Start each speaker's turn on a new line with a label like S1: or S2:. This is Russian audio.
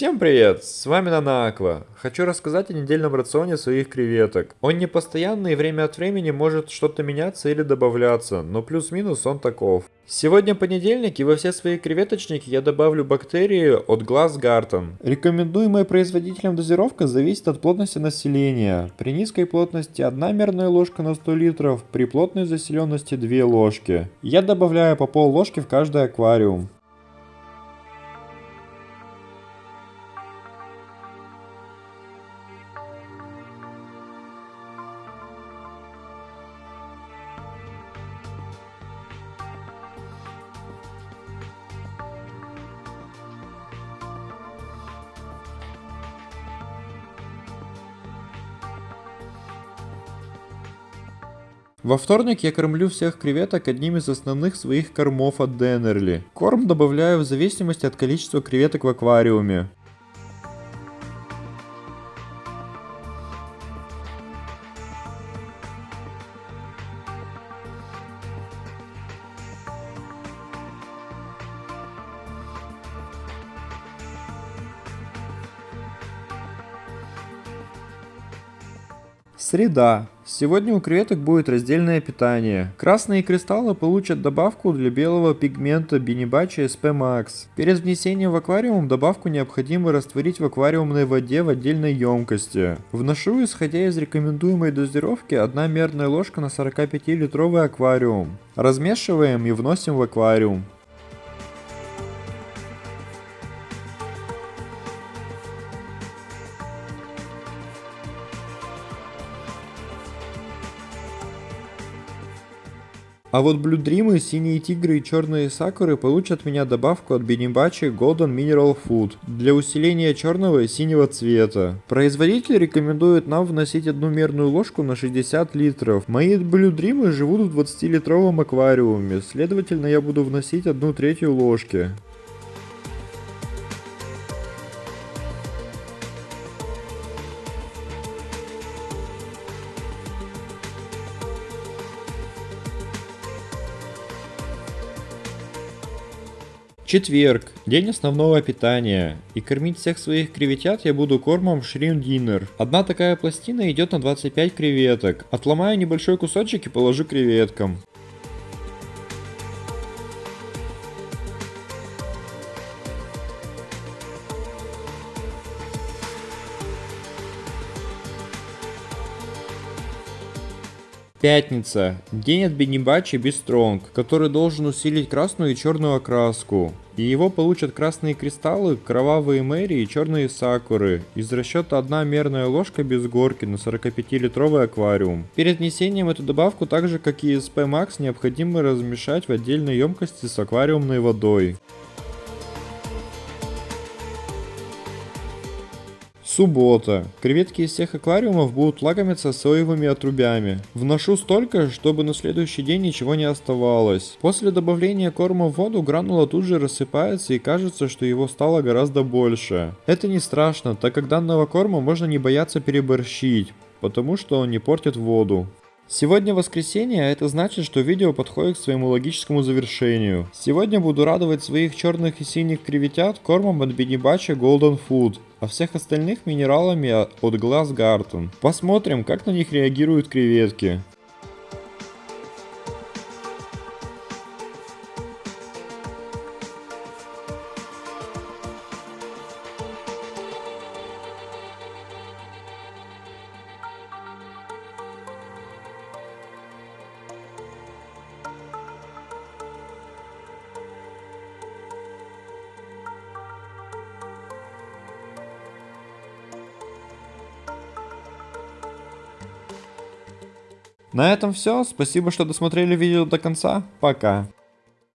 S1: Всем привет, с вами Нана Хочу рассказать о недельном рационе своих креветок. Он не постоянный и время от времени может что-то меняться или добавляться, но плюс-минус он таков. Сегодня понедельник и во все свои креветочники я добавлю бактерии от Glass Garden. Рекомендуемая производителем дозировка зависит от плотности населения. При низкой плотности 1 мерная ложка на 100 литров, при плотной заселенности 2 ложки. Я добавляю по пол ложки в каждый аквариум. Во вторник я кормлю всех креветок одним из основных своих кормов от Денерли. Корм добавляю в зависимости от количества креветок в аквариуме. Среда. Сегодня у креветок будет раздельное питание. Красные кристаллы получат добавку для белого пигмента Бинибачи SP Max. Перед внесением в аквариум добавку необходимо растворить в аквариумной воде в отдельной емкости. Вношу, исходя из рекомендуемой дозировки, 1 мерная ложка на 45-литровый аквариум. Размешиваем и вносим в аквариум. А вот Blue Dream, Синие Тигры и Черные Сакуры получат меня добавку от Бенебачи Golden Mineral Food для усиления черного и синего цвета. Производитель рекомендует нам вносить одну мерную ложку на 60 литров. Мои Blue Dream живут в 20 литровом аквариуме, следовательно я буду вносить одну третью ложки. Четверг. День основного питания. И кормить всех своих креветят я буду кормом Shrimp Dinner. Одна такая пластина идет на 25 креветок. Отломаю небольшой кусочек и положу креветкам. Пятница. День от Бенебачи Бистронг, который должен усилить красную и черную окраску. И его получат красные кристаллы, кровавые мэри и черные сакуры. Из расчета одна мерная ложка без горки на 45-литровый аквариум. Перед внесением эту добавку, так же как и SP Max, необходимо размешать в отдельной емкости с аквариумной водой. Суббота. Креветки из всех аквариумов будут лакомиться соевыми отрубями. Вношу столько, чтобы на следующий день ничего не оставалось. После добавления корма в воду гранула тут же рассыпается и кажется, что его стало гораздо больше. Это не страшно, так как данного корма можно не бояться переборщить, потому что он не портит воду. Сегодня воскресенье, а это значит, что видео подходит к своему логическому завершению. Сегодня буду радовать своих черных и синих креветят кормом от Бенебача Golden Food, а всех остальных минералами от Glass Garden. Посмотрим, как на них реагируют креветки. На этом все. Спасибо, что досмотрели видео до конца. Пока.